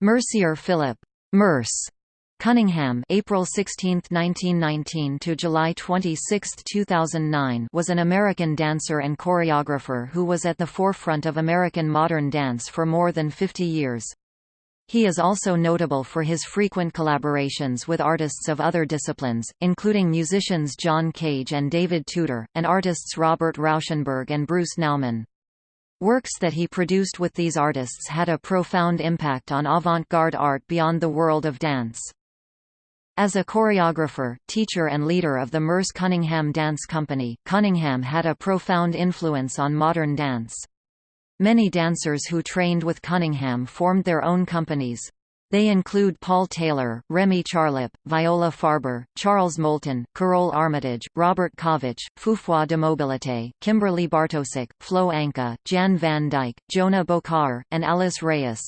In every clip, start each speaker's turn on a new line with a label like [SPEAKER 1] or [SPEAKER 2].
[SPEAKER 1] Mercier Philip Merce Cunningham April 16, 1919 to July 26, 2009 was an American dancer and choreographer who was at the forefront of American modern dance for more than 50 years. He is also notable for his frequent collaborations with artists of other disciplines, including musicians John Cage and David Tudor, and artists Robert Rauschenberg and Bruce Nauman. Works that he produced with these artists had a profound impact on avant-garde art beyond the world of dance. As a choreographer, teacher and leader of the Merce Cunningham Dance Company, Cunningham had a profound influence on modern dance. Many dancers who trained with Cunningham formed their own companies. They include Paul Taylor, Remy Charlip, Viola Farber, Charles Moulton, Karole Armitage, Robert Kovich, Foufoi de Mobilité, Kimberly Bartosik, Flo Ankah, Jan van Dyke, Jonah Bokaer, and Alice Reyes.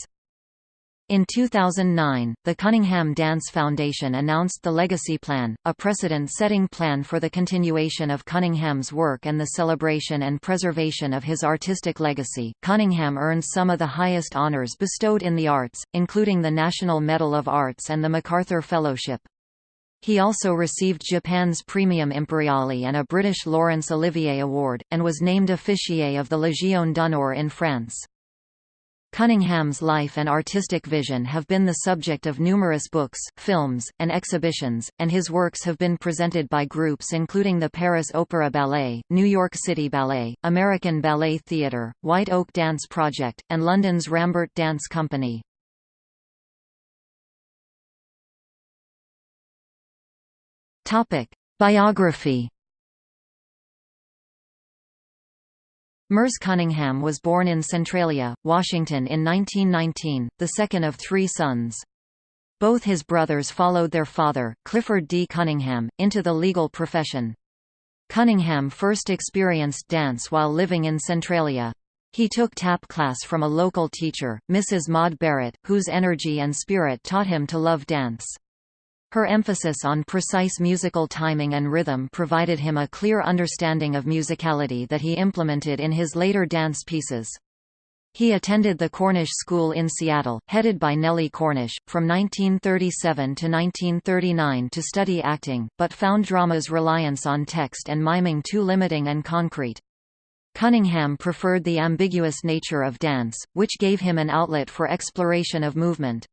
[SPEAKER 1] In 2009, the Cunningham Dance Foundation announced the Legacy Plan, a precedent-setting plan for the continuation of Cunningham's work and the celebration and preservation of his artistic legacy. Cunningham earned some of the highest honors bestowed in the arts, including the National Medal of Arts and the MacArthur Fellowship. He also received Japan's Praemium Imperiale and a British Laurence Olivier Award, and was named officier of the Légion d'honneur in France. Cunningham's life and artistic vision have been the subject of numerous books, films, and exhibitions, and his works have been presented by groups including the Paris Opera Ballet, New York City Ballet, American Ballet Theatre, White Oak Dance Project, and London's Rambert Dance Company. Biography Merce Cunningham was born in Centralia, Washington in 1919, the second of three sons. Both his brothers followed their father, Clifford D. Cunningham, into the legal profession. Cunningham first experienced dance while living in Centralia. He took tap class from a local teacher, Mrs. Maud Barrett, whose energy and spirit taught him to love dance. Her emphasis on precise musical timing and rhythm provided him a clear understanding of musicality that he implemented in his later dance pieces. He attended the Cornish School in Seattle, headed by Nellie Cornish, from 1937 to 1939 to study acting, but found drama's reliance on text and miming too limiting and concrete. Cunningham preferred the ambiguous nature of dance, which gave him an outlet for exploration of movement.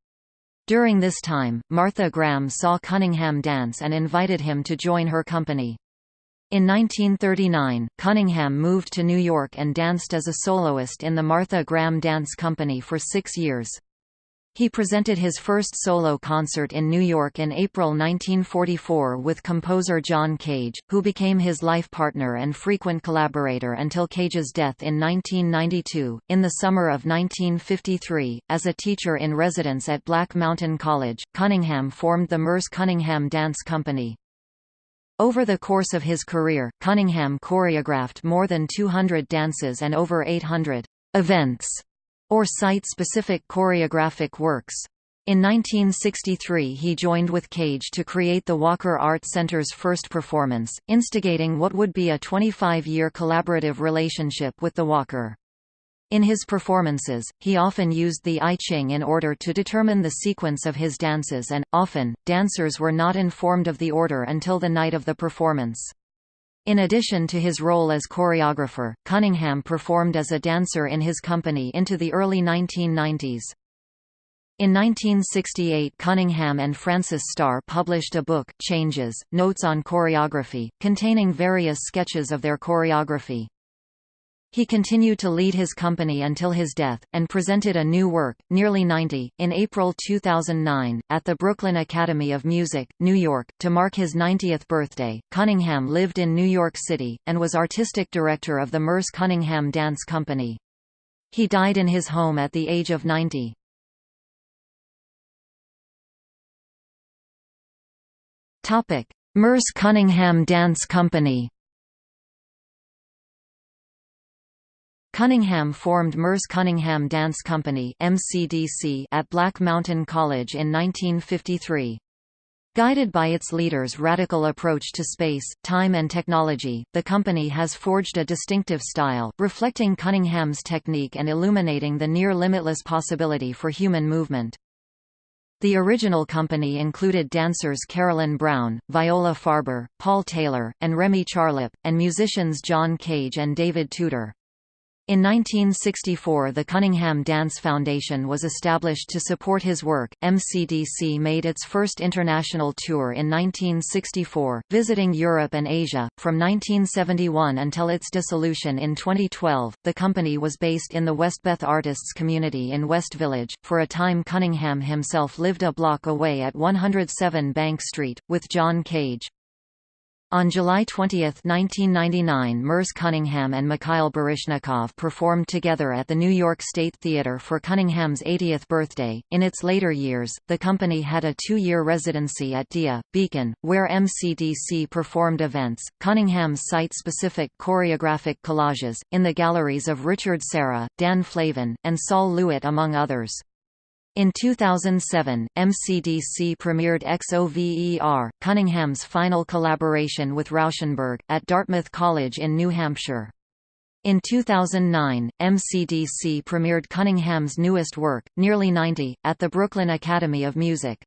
[SPEAKER 1] During this time, Martha Graham saw Cunningham dance and invited him to join her company. In 1939, Cunningham moved to New York and danced as a soloist in the Martha Graham Dance Company for six years. He presented his first solo concert in New York in April 1944 with composer John Cage, who became his life partner and frequent collaborator until Cage's death in 1992. In the summer of 1953, as a teacher in residence at Black Mountain College, Cunningham formed the Merce Cunningham Dance Company. Over the course of his career, Cunningham choreographed more than 200 dances and over 800 events or site-specific choreographic works. In 1963 he joined with Cage to create the Walker Art Center's first performance, instigating what would be a 25-year collaborative relationship with the Walker. In his performances, he often used the I Ching in order to determine the sequence of his dances and, often, dancers were not informed of the order until the night of the performance. In addition to his role as choreographer, Cunningham performed as a dancer in his company into the early 1990s. In 1968 Cunningham and Frances Starr published a book, Changes, Notes on Choreography, containing various sketches of their choreography. He continued to lead his company until his death, and presented a new work, Nearly 90, in April 2009, at the Brooklyn Academy of Music, New York. To mark his 90th birthday, Cunningham lived in New York City, and was artistic director of the Merce Cunningham Dance Company. He died in his home at the age of 90. Merce Cunningham Dance Company Cunningham formed Merce Cunningham Dance Company MCDC at Black Mountain College in 1953. Guided by its leader's radical approach to space, time and technology, the company has forged a distinctive style, reflecting Cunningham's technique and illuminating the near-limitless possibility for human movement. The original company included dancers Carolyn Brown, Viola Farber, Paul Taylor, and Remy Charlip, and musicians John Cage and David Tudor. In 1964 the Cunningham Dance Foundation was established to support his work. MCDC made its first international tour in 1964, visiting Europe and Asia. From 1971 until its dissolution in 2012, the company was based in the Westbeth Artists community in West Village. For a time Cunningham himself lived a block away at 107 Bank Street, with John Cage. On July 20, 1999 Merce Cunningham and Mikhail Baryshnikov performed together at the New York State Theater for Cunningham's 80th birthday. In its later years, the company had a two-year residency at DIA, Beacon, where MCDC performed events, Cunningham's site-specific choreographic collages, in the galleries of Richard Serra, Dan Flavin, and Sol LeWitt among others. In 2007, MCDC premiered XOVER, Cunningham's final collaboration with Rauschenberg, at Dartmouth College in New Hampshire. In 2009, MCDC premiered Cunningham's newest work, Nearly 90, at the Brooklyn Academy of Music.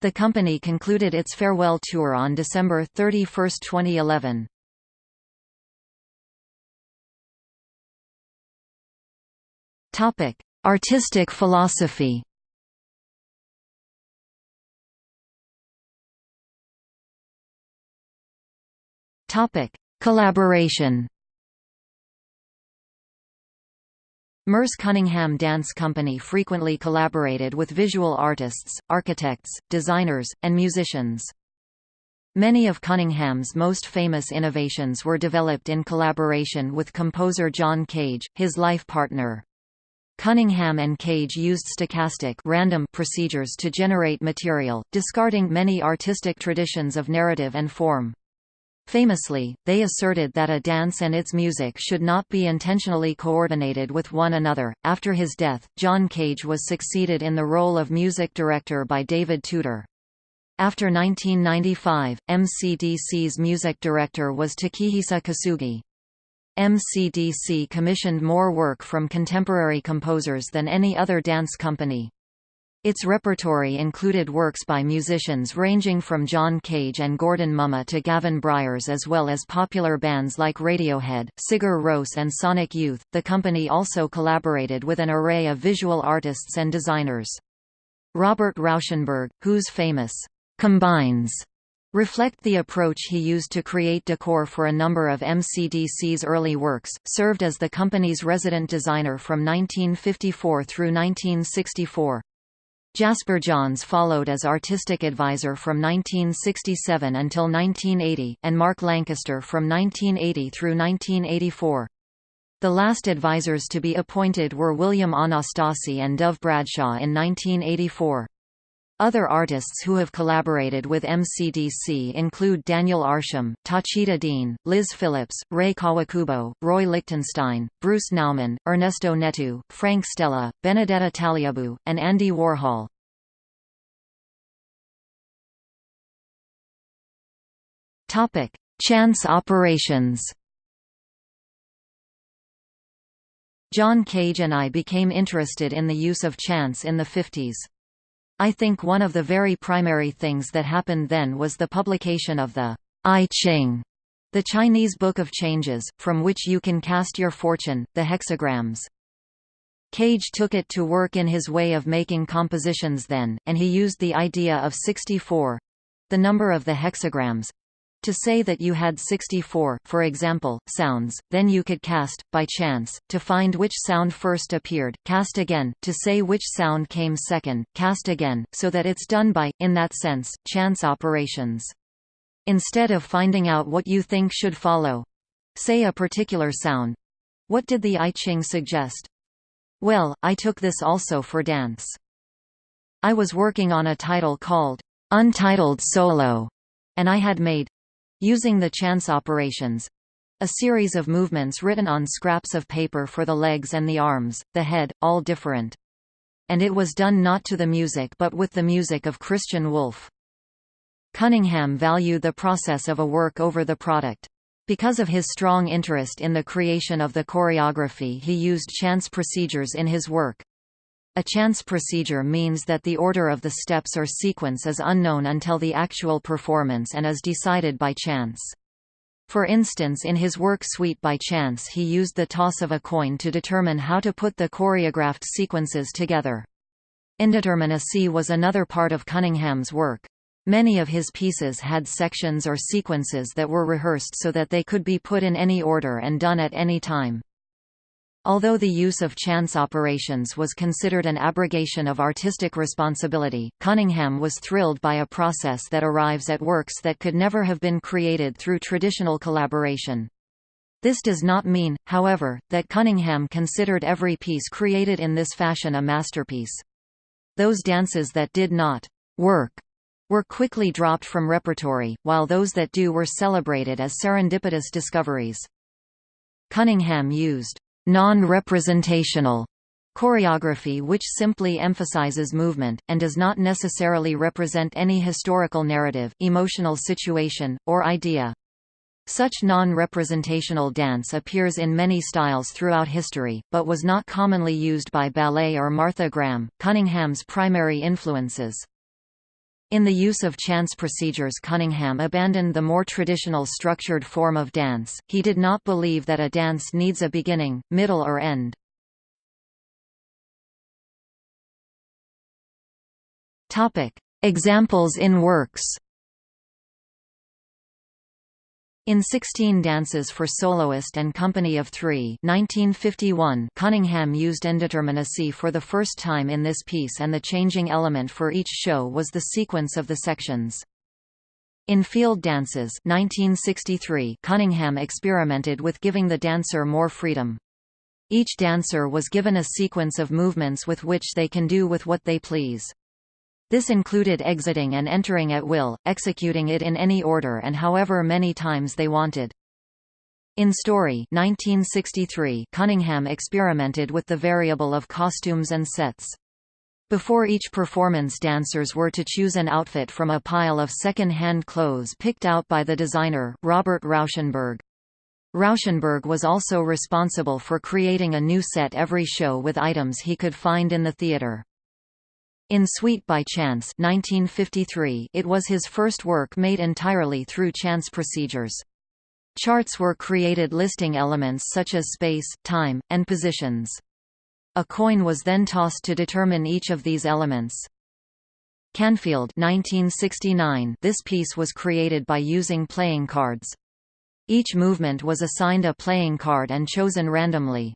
[SPEAKER 1] The company concluded its farewell tour on December 31, 2011. Artistic philosophy Topic: Collaboration. Merce Cunningham Dance Company frequently collaborated with visual artists, architects, designers, and musicians. Many of Cunningham's most famous innovations were developed in collaboration with composer John Cage, his life partner. Cunningham and Cage used stochastic random procedures to generate material, discarding many artistic traditions of narrative and form. Famously, they asserted that a dance and its music should not be intentionally coordinated with one another. After his death, John Cage was succeeded in the role of music director by David Tudor. After 1995, MCDC's music director was Takehisa Kosugi. MCDC commissioned more work from contemporary composers than any other dance company. Its repertory included works by musicians ranging from John Cage and Gordon Mumma to Gavin Bryars as well as popular bands like Radiohead, Sigur Rós and Sonic Youth. The company also collaborated with an array of visual artists and designers. Robert Rauschenberg, whose famous combines reflect the approach he used to create decor for a number of MCDC's early works, served as the company's resident designer from 1954 through 1964. Jasper Johns followed as artistic advisor from 1967 until 1980, and Mark Lancaster from 1980 through 1984. The last advisors to be appointed were William Anastasi and Dove Bradshaw in 1984. Other artists who have collaborated with MCDC include Daniel Arsham, Tacita Dean, Liz Phillips, Rei Kawakubo, Roy Lichtenstein, Bruce Nauman, Ernesto Neto, Frank Stella, Benedetta Tagliabue, and Andy Warhol. Chance operations John Cage and I became interested in the use of chance in the 50s. I think one of the very primary things that happened then was the publication of the I Ching, the Chinese Book of Changes, from which you can cast your fortune, the hexagrams. Cage took it to work in his way of making compositions then, and he used the idea of 64—the number of the hexagrams, to say that you had 64, for example, sounds, then you could cast, by chance, to find which sound first appeared, cast again, to say which sound came second, cast again, so that it's done by, in that sense, chance operations. Instead of finding out what you think should follow—say a particular sound—what did the I Ching suggest? Well, I took this also for dance. I was working on a title called, Untitled Solo, and I had made Using the chance operations a series of movements written on scraps of paper for the legs and the arms, the head, all different. And it was done not to the music but with the music of Christian Wolff. Cunningham valued the process of a work over the product. Because of his strong interest in the creation of the choreography he used chance procedures in his work. A chance procedure means that the order of the steps or sequence is unknown until the actual performance and is decided by chance. For instance in his work Suite by Chance he used the toss of a coin to determine how to put the choreographed sequences together. Indeterminacy was another part of Cunningham's work. Many of his pieces had sections or sequences that were rehearsed so that they could be put in any order and done at any time. Although the use of chance operations was considered an abrogation of artistic responsibility, Cunningham was thrilled by a process that arrives at works that could never have been created through traditional collaboration. This does not mean, however, that Cunningham considered every piece created in this fashion a masterpiece. Those dances that did not work were quickly dropped from repertory, while those that do were celebrated as serendipitous discoveries. Cunningham used non-representational choreography which simply emphasizes movement, and does not necessarily represent any historical narrative, emotional situation, or idea. Such non-representational dance appears in many styles throughout history, but was not commonly used by ballet or Martha Graham, Cunningham's primary influences. In the use of chance procedures Cunningham abandoned the more traditional structured form of dance, he did not believe that a dance needs a beginning, middle or end. Examples in works in Sixteen Dances for Soloist and Company of Three 1951, Cunningham used indeterminacy for the first time in this piece and the changing element for each show was the sequence of the sections. In Field Dances 1963, Cunningham experimented with giving the dancer more freedom. Each dancer was given a sequence of movements with which they can do with what they please. This included exiting and entering at will, executing it in any order and however many times they wanted. In Story 1963, Cunningham experimented with the variable of costumes and sets. Before each performance dancers were to choose an outfit from a pile of second-hand clothes picked out by the designer, Robert Rauschenberg. Rauschenberg was also responsible for creating a new set every show with items he could find in the theater. In Suite by Chance 1953, it was his first work made entirely through chance procedures. Charts were created listing elements such as space, time, and positions. A coin was then tossed to determine each of these elements. Canfield 1969, this piece was created by using playing cards. Each movement was assigned a playing card and chosen randomly.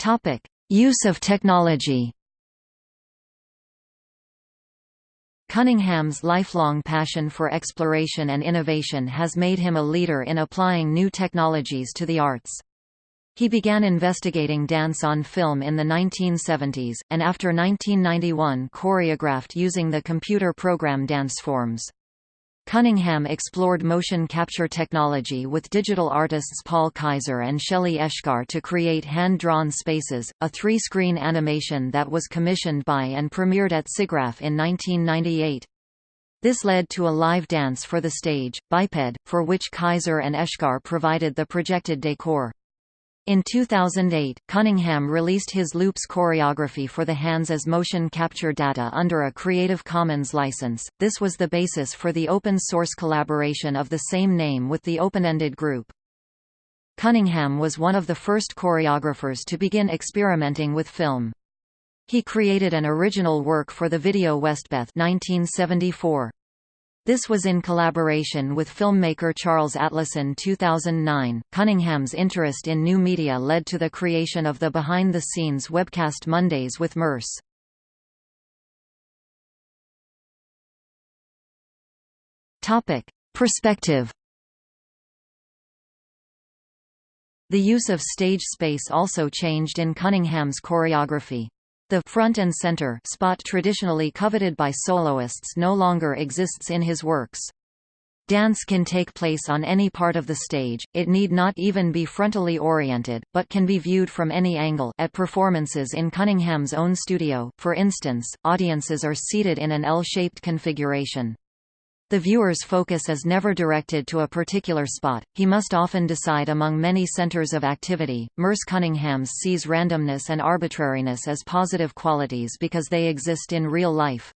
[SPEAKER 1] Topic: Use of technology. Cunningham's lifelong passion for exploration and innovation has made him a leader in applying new technologies to the arts. He began investigating dance on film in the 1970s, and after 1991 choreographed using the computer program Danceforms. Cunningham explored motion capture technology with digital artists Paul Kaiser and Shelley Eshkar to create hand-drawn spaces, a three-screen animation that was commissioned by and premiered at SIGGRAPH in 1998. This led to a live dance for the stage, Biped, for which Kaiser and Eshkar provided the projected decor. In 2008, Cunningham released his Loops choreography for the hands as motion capture data under a Creative Commons license. This was the basis for the open source collaboration of the same name with the Openended Group. Cunningham was one of the first choreographers to begin experimenting with film. He created an original work for the video Westbeth 1974. This was in collaboration with filmmaker Charles Atlason 2009. Cunningham's interest in new media led to the creation of the behind the scenes webcast Mondays with Merce. Topic: Perspective. The use of stage space also changed in Cunningham's choreography. The front and center spot traditionally coveted by soloists no longer exists in his works. Dance can take place on any part of the stage, it need not even be frontally oriented, but can be viewed from any angle at performances in Cunningham's own studio, for instance, audiences are seated in an L-shaped configuration. The viewer's focus is never directed to a particular spot, he must often decide among many centers of activity. Merce Cunningham sees randomness and arbitrariness as positive qualities because they exist in real life.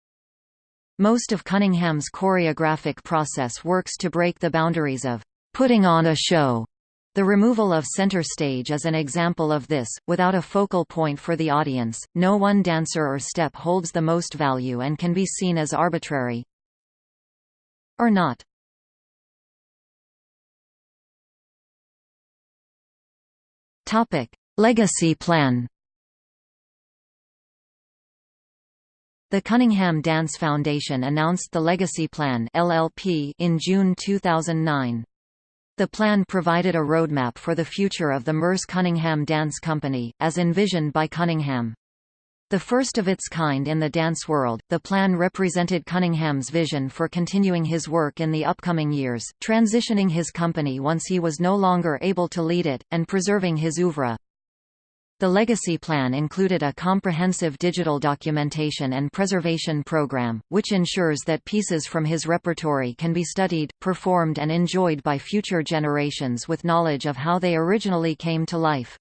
[SPEAKER 1] Most of Cunningham's choreographic process works to break the boundaries of putting on a show. The removal of center stage is an example of this, without a focal point for the audience, no one dancer or step holds the most value and can be seen as arbitrary, or not. Legacy Plan. The Cunningham Dance Foundation announced the Legacy Plan (LLP) in June 2009. The plan provided a roadmap for the future of the Merce Cunningham Dance Company, as envisioned by Cunningham. The first of its kind in the dance world, the plan represented Cunningham's vision for continuing his work in the upcoming years, transitioning his company once he was no longer able to lead it, and preserving his oeuvre. The legacy plan included a comprehensive digital documentation and preservation program, which ensures that pieces from his repertory can be studied, performed and enjoyed by future generations with knowledge of how they originally came to life.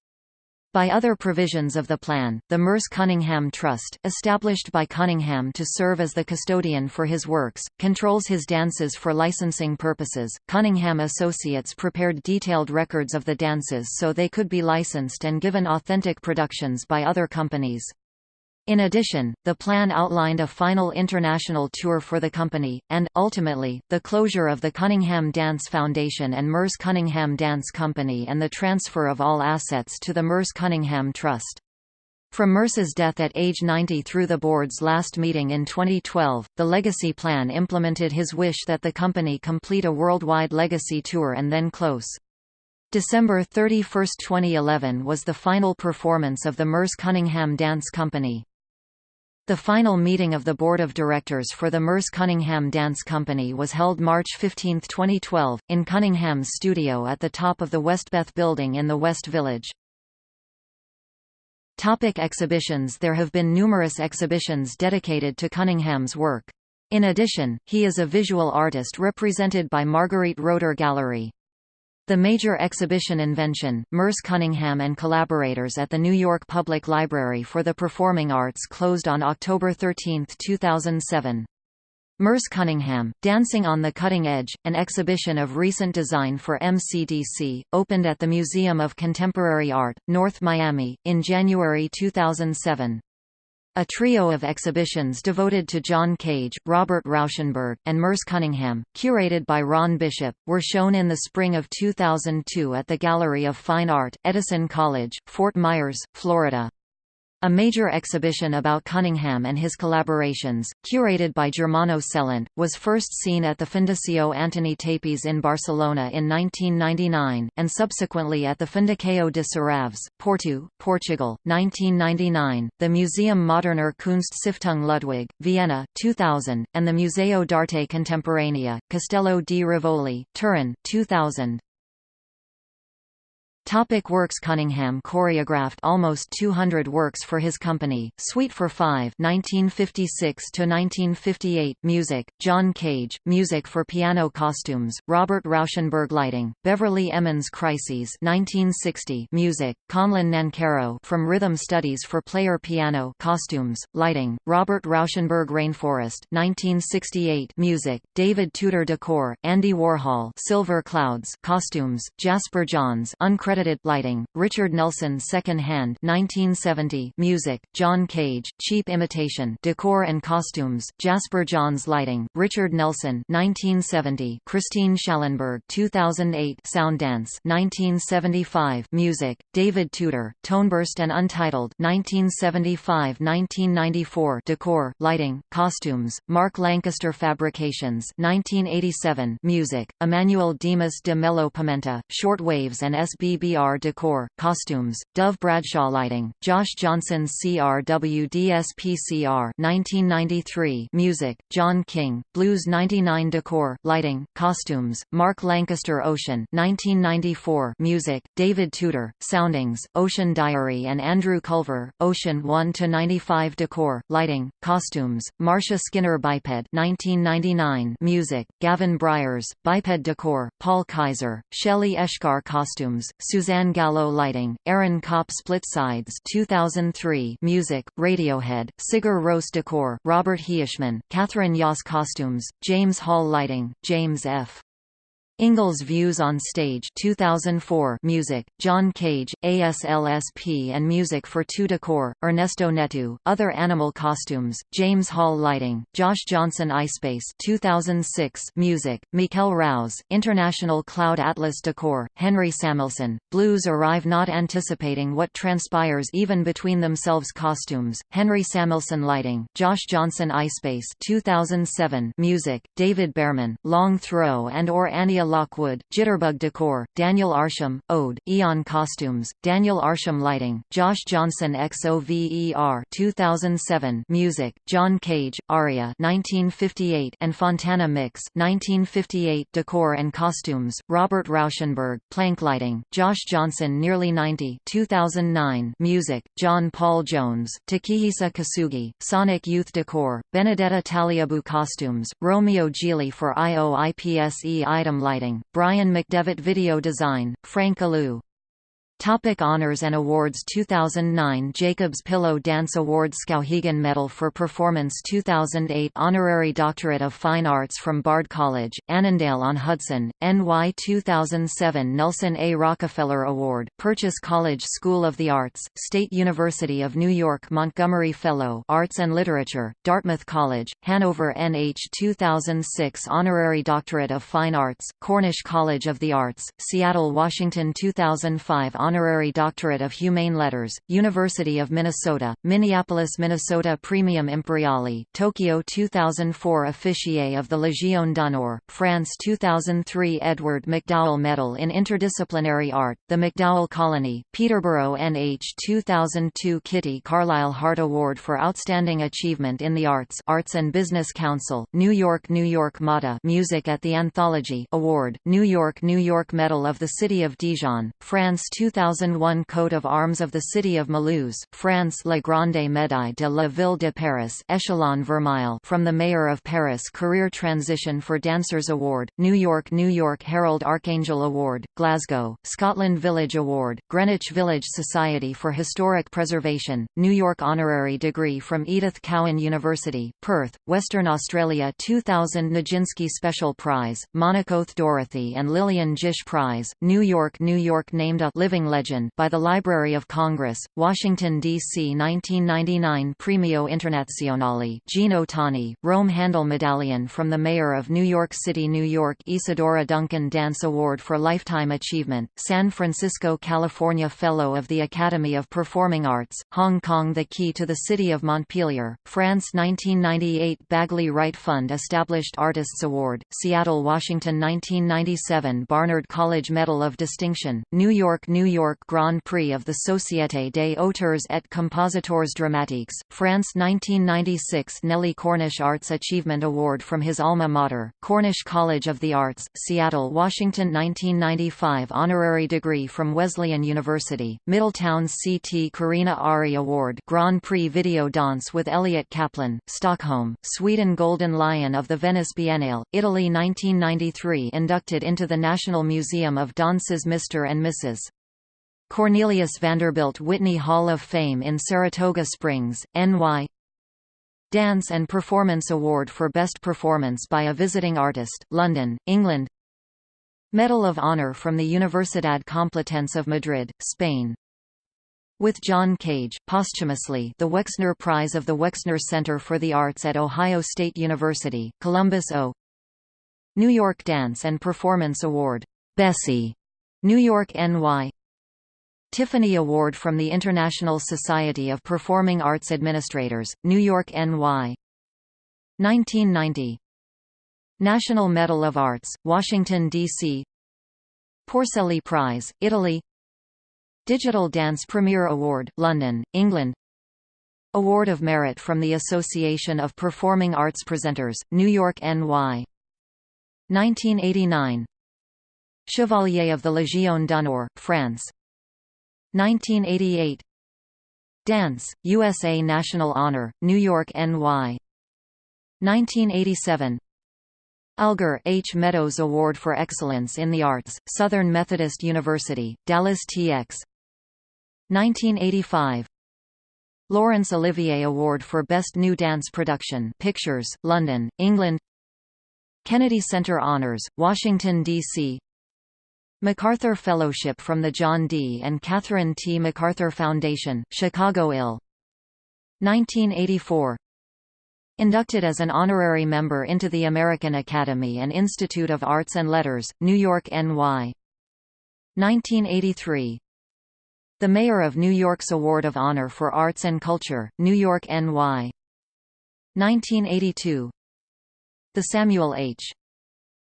[SPEAKER 1] By other provisions of the plan, the Merce Cunningham Trust, established by Cunningham to serve as the custodian for his works, controls his dances for licensing purposes. Cunningham Associates prepared detailed records of the dances so they could be licensed and given authentic productions by other companies. In addition, the plan outlined a final international tour for the company, and, ultimately, the closure of the Cunningham Dance Foundation and Merce Cunningham Dance Company and the transfer of all assets to the Merce Cunningham Trust. From Merce's death at age 90 through the board's last meeting in 2012, the legacy plan implemented his wish that the company complete a worldwide legacy tour and then close. December 31, 2011 was the final performance of the Merce Cunningham Dance Company. The final meeting of the Board of Directors for the Merce Cunningham Dance Company was held March 15, 2012, in Cunningham's studio at the top of the Westbeth Building in the West Village. Topic exhibitions There have been numerous exhibitions dedicated to Cunningham's work. In addition, he is a visual artist represented by Margarete Roeder Gallery. The major exhibition invention, Merce Cunningham and collaborators at the New York Public Library for the Performing Arts closed on October 13, 2007. Merce Cunningham, Dancing on the Cutting Edge, an exhibition of recent design for MCDC, opened at the Museum of Contemporary Art, North Miami, in January 2007. A trio of exhibitions devoted to John Cage, Robert Rauschenberg, and Merce Cunningham, curated by Ron Bishop, were shown in the spring of 2002 at the Gallery of Fine Art, Edison College, Fort Myers, Florida. A major exhibition about Cunningham and his collaborations, curated by Germano Celant, was first seen at the Fundació Antoni Tàpies in Barcelona in 1999, and subsequently at the Fundació de Serralves, Porto, Portugal, 1999, the Museum Moderner Kunststiftung Ludwig, Vienna, 2000, and the Museo d'Arte Contemporanea, Castello di Rivoli, Turin, 2000. Topic works Cunningham choreographed almost 200 works for his company, Suite for Five 1956–1958 Music, John Cage, Music for Piano Costumes, Robert Rauschenberg Lighting, Beverly Emmons Crises 1960 Music, Conlon Nancarrow from Rhythm Studies for Player Piano Costumes, Lighting, Robert Rauschenberg Rainforest 1968 Music, David Tudor Decor, Andy Warhol Silver Clouds Costumes, Jasper Johns Uncredited Uncredited lighting, Richard Nelson Second Hand 1970 Music, John Cage, Cheap Imitation. Decor and Costumes, Jasper Johns Lighting, Richard Nelson 1970 Christine Schallenberg 2008 Sound Dance 1975 Music, David Tudor, Toneburst and Untitled 1975-1994 Decor, Lighting, Costumes, Mark Lancaster Fabrications 1987 Music, Emmanuel Dimas de Mello Pimenta, Short Waves and S.B. BBR Decor, Costumes, Dove Bradshaw Lighting, Josh Johnson CRWDSPCR 1993 Music, John King, Blues 99 Decor, Lighting, Costumes, Mark Lancaster Ocean 1994 Music, David Tudor, Soundings, Ocean Diary and Andrew Culver, Ocean 1–95 Decor, Lighting, Costumes, Marcia Skinner Biped 1999 Music, Gavin Bryars, Biped Decor, Paul Kaiser, Shelley Eshkar Costumes, Suzanne Gallo Lighting, Aaron Copp Split Sides 2003 Music, Radiohead, Sigur Rós Decor, Robert Heishman, Catherine Yass Costumes, James Hall Lighting, James F. Ingalls Views on Stage 2004 Music, John Cage, ASLSP and Music for Two Decor, Ernesto Neto, Other Animal Costumes, James Hall Lighting, Josh Johnson iSpace 2006 Music, Mikel Rouse, International Cloud Atlas Decor, Henry Samuelson, Blues Arrive Not Anticipating What Transpires Even Between Themselves Costumes, Henry Samuelson Lighting, Josh Johnson iSpace 2007 Music, David Behrman, Long Throw and or Annea Lockwood, Jitterbug Decor, Daniel Arsham, Ode, Eon Costumes, Daniel Arsham Lighting, Josh Johnson XOVER 2007 Music, John Cage, Aria 1958 and Fontana Mix 1958 Decor and Costumes, Robert Rauschenberg, Plank Lighting, Josh Johnson Nearly 90 2009 Music, John Paul Jones, Takehisa Kosugi, Sonic Youth Decor, Benedetta Tagliabue Costumes, Romeo Gigli for IOIPSE Item Lighting Lighting, Brian MacDevitt Video Design, Frank Alou Topic honors and awards 2009 Jacobs Pillow Dance Award Skowhegan Medal for Performance 2008 Honorary Doctorate of Fine Arts from Bard College, Annandale-on-Hudson, NY 2007 Nelson A. Rockefeller Award, Purchase College School of the Arts, State University of New York Montgomery Fellow Arts and Literature, Dartmouth College, Hanover NH 2006 Honorary Doctorate of Fine Arts, Cornish College of the Arts, Seattle Washington 2005 Honorary Doctorate of Humane Letters, University of Minnesota, Minneapolis Minnesota Praemium Imperiale, Tokyo 2004 Officier of the Légion d'honneur, France 2003 Edward MacDowell Medal in Interdisciplinary Art, the MacDowell Colony, Peterborough NH 2002 Kitty Carlisle Hart Award for Outstanding Achievement in the Arts Arts and Business Council, New York New York MATA Music at the Anthology Award, New York New York Medal of the City of Dijon, France 2000 2001 Coat of Arms of the City of Mulhouse, France La Grande Médaille de la Ville de Paris Echelon Vermeil from the Mayor of Paris Career Transition for Dancers Award, New York New York Herald Archangel Award, Glasgow, Scotland Village Award, Greenwich Village Society for Historic Preservation, New York Honorary Degree from Edith Cowan University, Perth, Western Australia 2000 Nijinsky Special Prize, Monacoth Dorothy and Lillian Gish Prize, New York New York named a Living Legend by the Library of Congress, Washington, D.C. 1999 Premio Internazionale Gino Tani, Rome Handel Medallion from the Mayor of New York City, New York Isadora Duncan Dance Award for Lifetime Achievement, San Francisco, California Fellow of the Academy of Performing Arts, Hong Kong The Key to the City of Montpellier, France 1998 Bagley Wright Fund Established Artists Award, Seattle, Washington 1997 Barnard College Medal of Distinction, New York, New York Grand Prix of the Société des auteurs et compositeurs dramatiques, France 1996 Nellie Cornish Arts Achievement Award from his alma mater, Cornish College of the Arts, Seattle, Washington 1995 Honorary degree from Wesleyan University, Middletown CT Carina Ari Award Grand Prix Video Dance with Elliot Kaplan, Stockholm, Sweden Golden Lion of the Venice Biennale, Italy 1993 inducted into the National Museum of Dance's Mr. and Mrs. Cornelius Vanderbilt Whitney Hall of Fame in Saratoga Springs, NY Dance and Performance Award for Best Performance by a Visiting Artist, London, England. Medal of Honor from the Universidad Complutense of Madrid, Spain. With John Cage, posthumously the Wexner Prize of the Wexner Center for the Arts at Ohio State University, Columbus O. New York Dance and Performance Award, Bessie, New York NY Tiffany Award from the International Society of Performing Arts Administrators, New York NY 1990 National Medal of Arts, Washington, D.C. Porcelli Prize, Italy. Digital Dance Premier Award, London, England. Award of Merit from the Association of Performing Arts Presenters, New York NY 1989 Chevalier of the Légion d'honneur, France 1988 Dance, USA National Honor, New York NY 1987 Alger H. Meadows Award for Excellence in the Arts, Southern Methodist University, Dallas TX 1985 Laurence Olivier Award for Best New Dance Production Pictures, London, England. Kennedy Center Honors, Washington, D.C. MacArthur Fellowship from the John D. and Catherine T. MacArthur Foundation, Chicago Ill. 1984 Inducted as an honorary member into the American Academy and Institute of Arts and Letters, New York NY. 1983 The Mayor of New York's Award of Honor for Arts and Culture, New York NY. 1982 The Samuel H.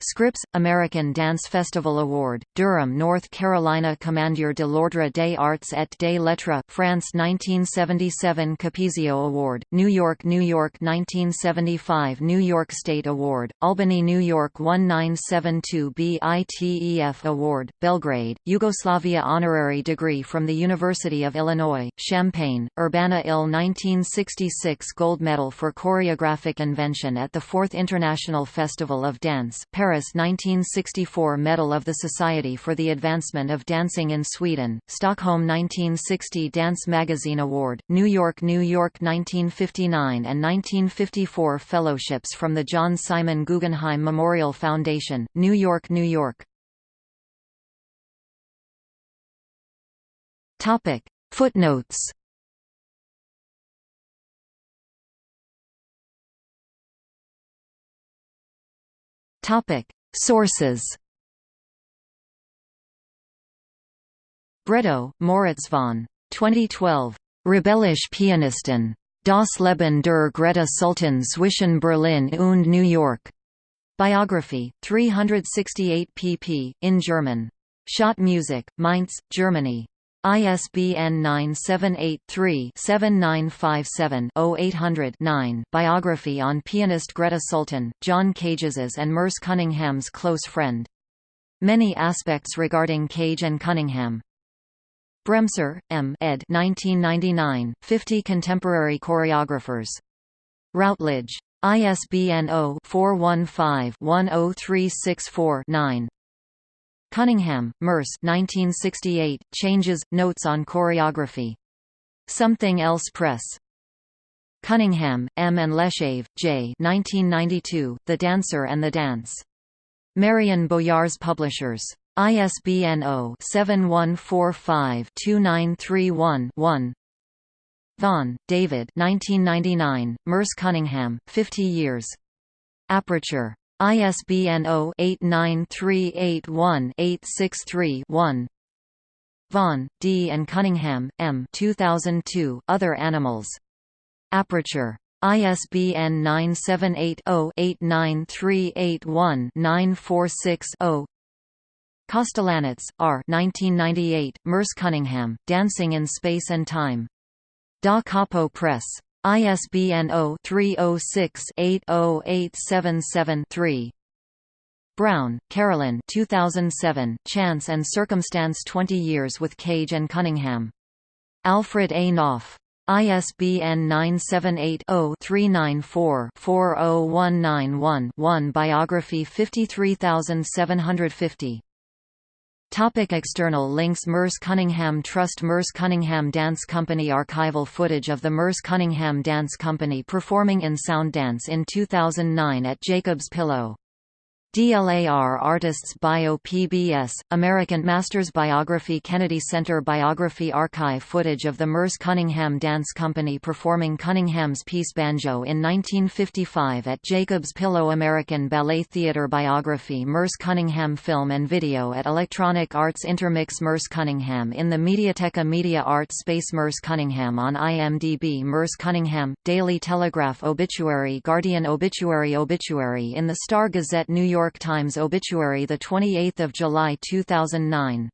[SPEAKER 1] Scripps, American Dance Festival Award, Durham, North Carolina Commandier de l'Ordre des Arts et des Lettres, France 1977 Capezio Award, New York, New York 1975 New York State Award, Albany, New York 1972 BITEF Award, Belgrade, Yugoslavia Honorary Degree from the University of Illinois, Champaign, Urbana-Ill 1966 Gold Medal for Choreographic Invention at the 4th International Festival of Dance, Paris Paris 1964 Medal of the Society for the Advancement of Dancing in Sweden, Stockholm 1960 Dance Magazine Award, New York New York 1959 and 1954 Fellowships from the John Simon Guggenheim Memorial Foundation, New York New York. Footnotes Topic: Sources. Bredow, Moritz von 2012. Rebellisch Pianisten. Das Leben der Grete Sultan zwischen Berlin und New York. Biography, 368 pp. in German. Schott Music, Mainz, Germany. ISBN 978-3-7957-0800-9 Biography on pianist Grete Sultan, John Cage's and Merce Cunningham's close friend. Many aspects regarding Cage and Cunningham. Bremser, M. ed. 1999, 50 Contemporary Choreographers. Routledge. ISBN 0-415-10364-9. Cunningham, Merce 1968, Changes, Notes on Choreography. Something Else Press. Cunningham, M. and Lesschaeve, J. 1992, The Dancer and the Dance. Marion Boyars Publishers. ISBN 0-7145-2931-1 Vaughan, David 1999, Merce Cunningham, 50 Years. Aperture. ISBN 0-89381-863-1 Vaughan, D. and Cunningham, M. 2002, Other Animals. Aperture. ISBN 978-0-89381-946-0 Kostelanetz, R. 1998, Merce Cunningham, Dancing in Space and Time. Da Capo Press. ISBN 0-306-80877-3. Brown, Carolyn 2007, Chance and Circumstance 20 Years with Cage and Cunningham. Alfred A. Knopf. ISBN 978-0-394-40191-1 Biography 53750 Topic external links Merce Cunningham Trust Merce Cunningham Dance Company Archival footage of the Merce Cunningham Dance Company performing in Sound Dance in 2009 at Jacob's Pillow DLAR Artists Bio PBS, American Masters Biography Kennedy Center Biography Archive footage of the Merce Cunningham Dance Company performing Cunningham's piece Banjo in 1955 at Jacob's Pillow American Ballet Theatre Biography Merce Cunningham Film and Video at Electronic Arts Intermix Merce Cunningham in the Mediateca Media Arts Space Merce Cunningham on IMDb Merce Cunningham, Daily Telegraph Obituary Guardian Obituary Obituary in the Star Gazette New York York Times obituary 28 July 2009